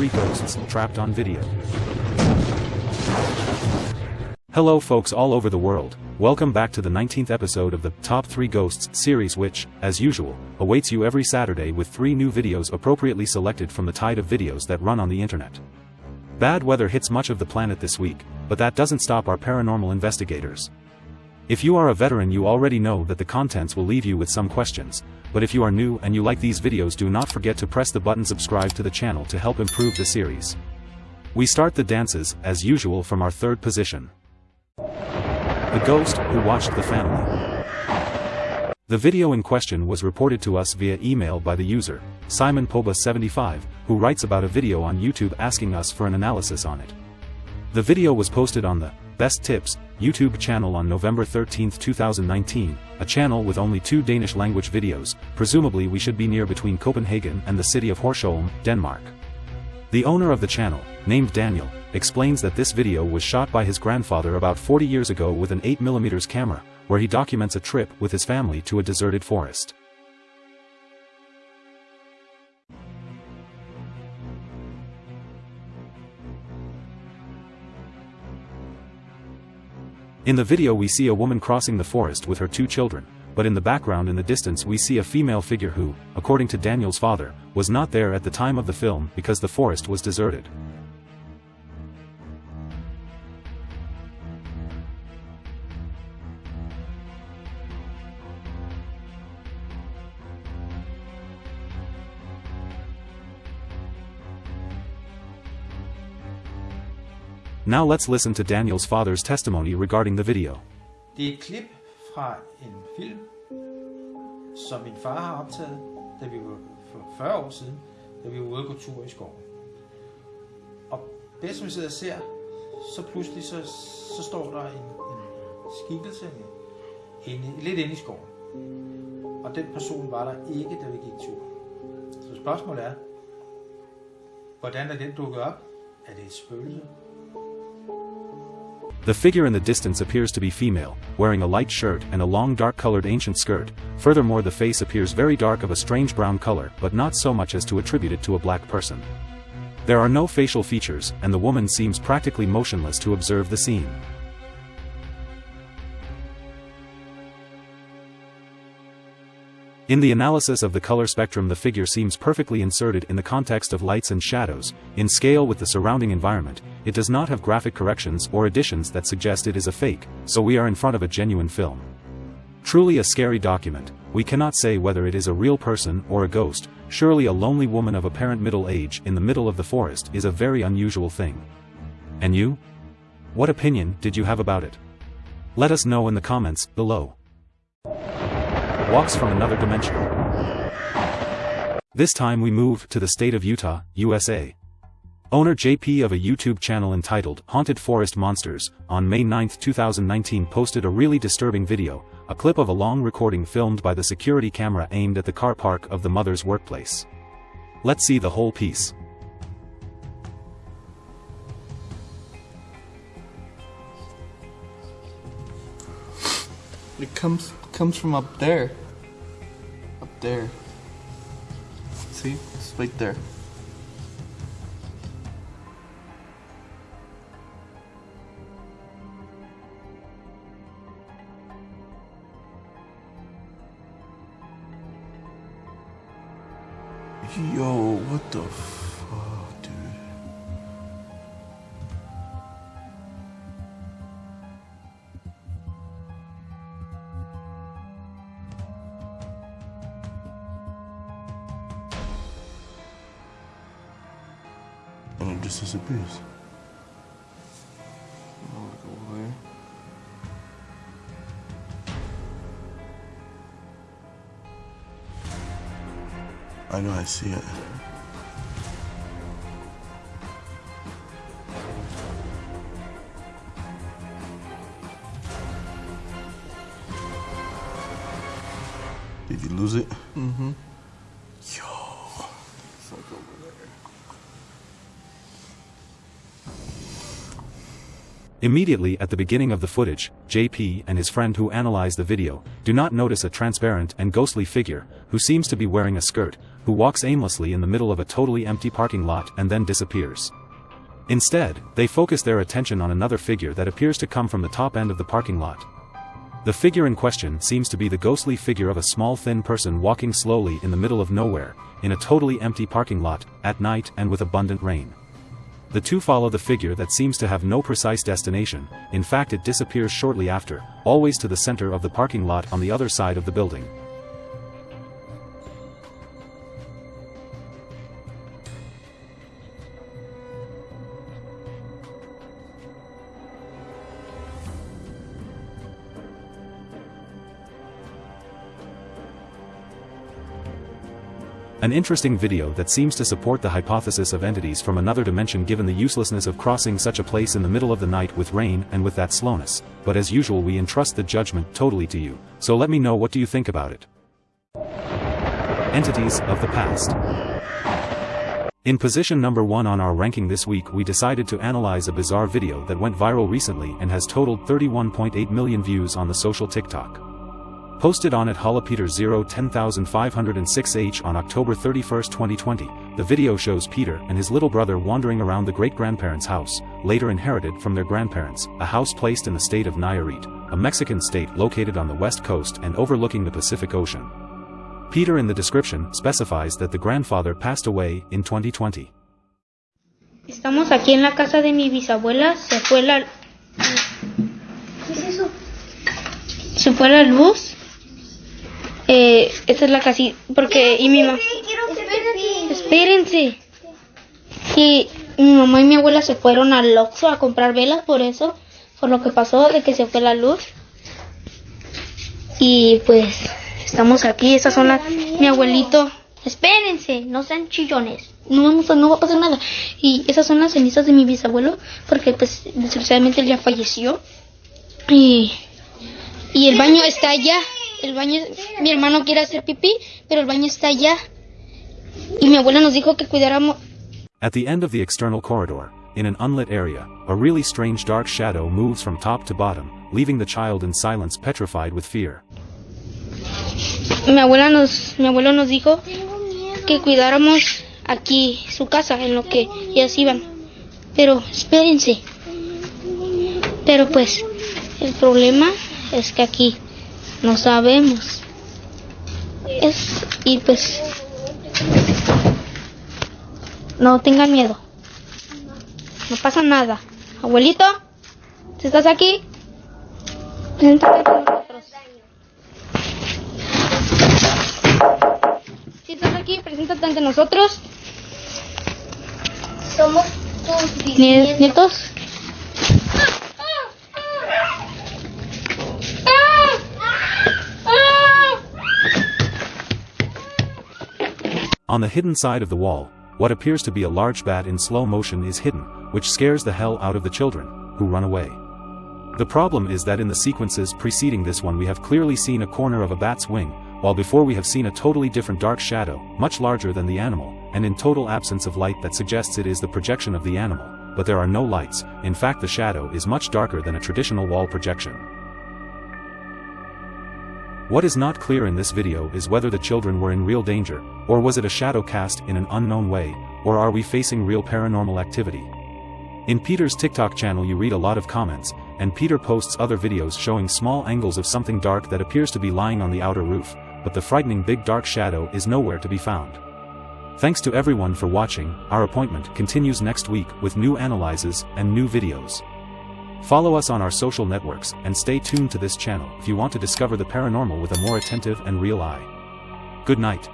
3 Ghosts Trapped on Video. Hello folks all over the world, welcome back to the 19th episode of the Top 3 Ghosts series which, as usual, awaits you every Saturday with 3 new videos appropriately selected from the tide of videos that run on the internet. Bad weather hits much of the planet this week, but that doesn't stop our paranormal investigators. If you are a veteran you already know that the contents will leave you with some questions, but if you are new and you like these videos do not forget to press the button subscribe to the channel to help improve the series. We start the dances, as usual from our third position. The Ghost Who Watched the Family. The video in question was reported to us via email by the user, Simon Poba75, who writes about a video on YouTube asking us for an analysis on it. The video was posted on the Best Tips YouTube channel on November 13, 2019, a channel with only two Danish language videos, presumably we should be near between Copenhagen and the city of Horsholm, Denmark. The owner of the channel, named Daniel, explains that this video was shot by his grandfather about 40 years ago with an 8mm camera, where he documents a trip with his family to a deserted forest. In the video we see a woman crossing the forest with her two children, but in the background in the distance we see a female figure who, according to Daniel's father, was not there at the time of the film because the forest was deserted. Now let's listen to Daniels father's testimony regarding the video. Det er et klip fra en film, som min far har optaget, da vi var for 40 år siden, da vi var ude på tur i skoven. Og bedst som vi sidder og ser, så pludselig så, så står der en, en skikkelse inde, lidt inde i skoven. Og den person var der ikke, da vi gik tur. Så spørgsmålet er, hvordan er den dukket op? Er det et spøgelse? The figure in the distance appears to be female, wearing a light shirt and a long dark-colored ancient skirt, furthermore the face appears very dark of a strange brown color but not so much as to attribute it to a black person. There are no facial features, and the woman seems practically motionless to observe the scene. In the analysis of the color spectrum the figure seems perfectly inserted in the context of lights and shadows, in scale with the surrounding environment, it does not have graphic corrections or additions that suggest it is a fake, so we are in front of a genuine film. Truly a scary document, we cannot say whether it is a real person or a ghost, surely a lonely woman of apparent middle age in the middle of the forest is a very unusual thing. And you? What opinion did you have about it? Let us know in the comments below walks from another dimension. This time we move to the state of Utah, USA. Owner JP of a YouTube channel entitled Haunted Forest Monsters, on May 9, 2019 posted a really disturbing video, a clip of a long recording filmed by the security camera aimed at the car park of the mother's workplace. Let's see the whole piece. It comes comes from up there. Up there. See? It's right there. Yo, what the it just disappears. I'll go away. I know I see it. Did you lose it? Mm-hmm. Yo. It's like over there. Immediately at the beginning of the footage, JP and his friend who analyze the video, do not notice a transparent and ghostly figure, who seems to be wearing a skirt, who walks aimlessly in the middle of a totally empty parking lot and then disappears. Instead, they focus their attention on another figure that appears to come from the top end of the parking lot. The figure in question seems to be the ghostly figure of a small thin person walking slowly in the middle of nowhere, in a totally empty parking lot, at night and with abundant rain. The two follow the figure that seems to have no precise destination, in fact it disappears shortly after, always to the center of the parking lot on the other side of the building. An interesting video that seems to support the hypothesis of entities from another dimension given the uselessness of crossing such a place in the middle of the night with rain and with that slowness, but as usual we entrust the judgment totally to you, so let me know what do you think about it. Entities of the Past In position number 1 on our ranking this week we decided to analyze a bizarre video that went viral recently and has totaled 31.8 million views on the social TikTok. Posted on at Peter 010506H on October 31, 2020, the video shows Peter and his little brother wandering around the great-grandparents' house, later inherited from their grandparents, a house placed in the state of Nayarit, a Mexican state located on the west coast and overlooking the Pacific Ocean. Peter in the description specifies that the grandfather passed away in 2020. Estamos aquí en la casa de mi bisabuela, se fue la... ¿Qué es eso? Se fue la luz Eh, esta es la casita, porque, y mi mamá... Espérense. Sí, mi mamá y mi abuela se fueron al Oxxo a comprar velas por eso, por lo que pasó de que se fue la luz. Y pues, estamos aquí, esas son las... Mi abuelito... Espérense, no sean chillones. No vamos a, no va a pasar nada. Y esas son las cenizas de mi bisabuelo, porque pues desgraciadamente él ya falleció. Y, y el baño está allá. El baño, mi hermano quiere hacer pipí, pero el baño está allá. Y mi abuela nos dijo que cuidáramos. At the end of the external corridor, in an unlit area, a really strange dark shadow moves from top to bottom, leaving the child in silence petrified with fear. Mi abuela nos, mi abuelo nos dijo que cuidáramos aquí su casa en lo que ellas iban. Pero espérense. Pero pues el problema es que aquí no sabemos. Es, y pues, no tengan miedo. No pasa nada. Abuelito, si estás aquí, preséntate ante nosotros. Si estás aquí, preséntate ante nosotros. Somos tus Nietos. bisnietos. On the hidden side of the wall, what appears to be a large bat in slow motion is hidden, which scares the hell out of the children, who run away. The problem is that in the sequences preceding this one we have clearly seen a corner of a bat's wing, while before we have seen a totally different dark shadow, much larger than the animal, and in total absence of light that suggests it is the projection of the animal, but there are no lights, in fact the shadow is much darker than a traditional wall projection. What is not clear in this video is whether the children were in real danger, or was it a shadow cast in an unknown way, or are we facing real paranormal activity? In Peter's TikTok channel you read a lot of comments, and Peter posts other videos showing small angles of something dark that appears to be lying on the outer roof, but the frightening big dark shadow is nowhere to be found. Thanks to everyone for watching, our appointment continues next week with new analyses and new videos. Follow us on our social networks and stay tuned to this channel if you want to discover the paranormal with a more attentive and real eye. Good night.